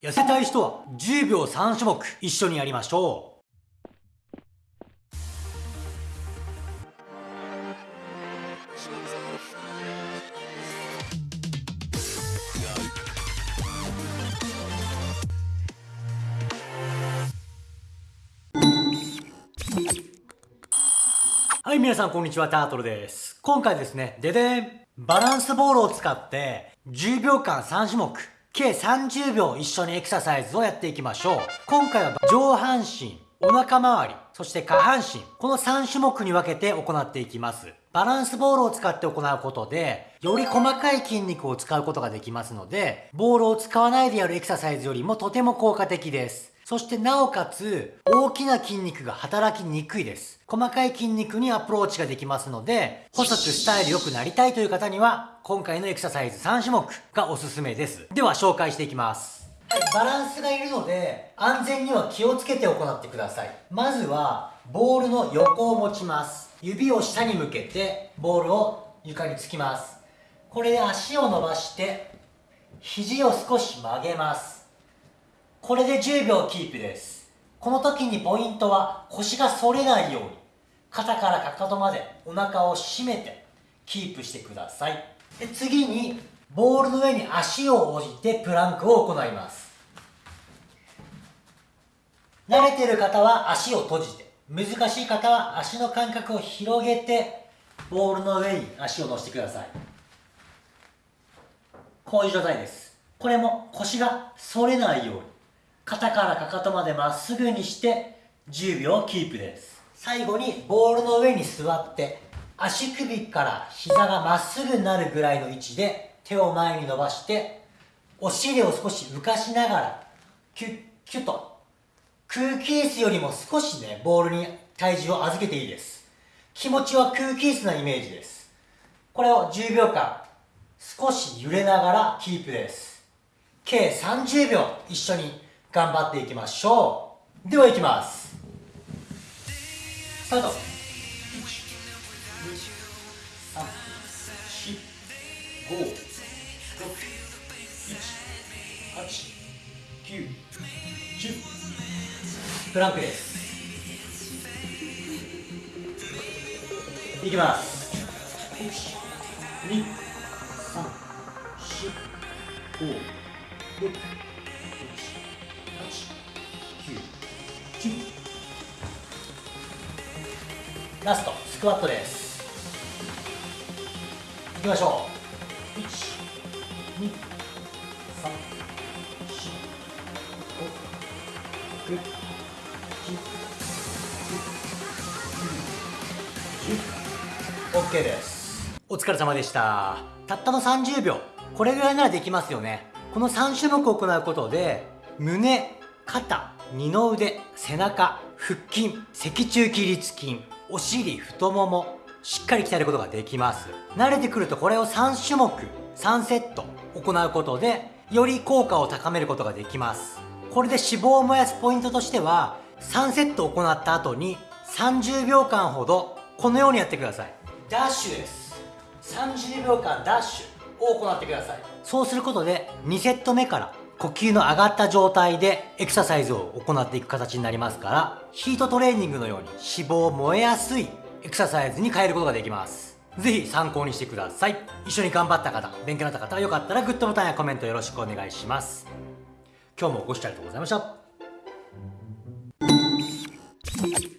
痩せたい人は10秒3種目一緒にやりましょう。はい、皆さんこんにちは、タートルです。今回ですね、ででんバランスボールを使って10秒間3種目計30秒一緒にエクササイズをやっていきましょう。今回は上半身、お腹周り、そして下半身、この3種目に分けて行っていきます。バランスボールを使って行うことで、より細かい筋肉を使うことができますので、ボールを使わないでやるエクササイズよりもとても効果的です。そしてなおかつ、大きな筋肉が働きにくいです。細かい筋肉にアプローチができますので、細くスタイル良くなりたいという方には、今回のエクササイズ3種目がおすすめです。では紹介していきます。バランスがいるので、安全には気をつけて行ってください。まずは、ボールの横を持ちます。指を下に向けて、ボールを床につきます。これで足を伸ばして、肘を少し曲げます。これで10秒キープです。この時にポイントは腰が反れないように、肩からかかとまでお腹を締めてキープしてください。で次に、ボールの上に足を置いてプランクを行います。慣れてる方は足を閉じて、難しい方は足の間隔を広げて、ボールの上に足を乗せてください。こういう状態です。これも腰が反れないように、肩からかかとまでまっすぐにして10秒キープです。最後にボールの上に座って足首から膝がまっすぐになるぐらいの位置で手を前に伸ばしてお尻を少し浮かしながらキュッキュッと。空気椅子よりも少しねボールに体重を預けていいです。気持ちは空気椅子なイメージです。これを10秒間少し揺れながらキープです。計30秒一緒に頑張っていきましょう。ではいきます。スタート。プランクです。いきます。1 2 3 4 5 6ラストスクワットです。いきましょう。1 2 3 4 5 6 7 8 9 10 OK ですお疲れ様でしたたったの30秒これぐらいならできますよねこの3種目を行うことで胸肩二の腕背中腹筋脊柱起立筋お尻太ももしっかり鍛えることができます。慣れてくるとこれを3種目3セット行うことでより効果を高めることができます。これで脂肪を燃やすポイントとしては3セット行った後に30秒間ほどこのようにやってください。ダッシュです。30秒間ダッシュを行ってください。そうすることで2セット目から呼吸の上がった状態でエクササイズを行っていく形になりますからヒートトレーニングのように脂肪を燃えやすいエクササイズに変えることができます。ぜひ参考にしてください。一緒に頑張った方勉強になった方はよかったらグッドボタンやコメントよろしくお願いします。今日もご視聴ありがとうございました。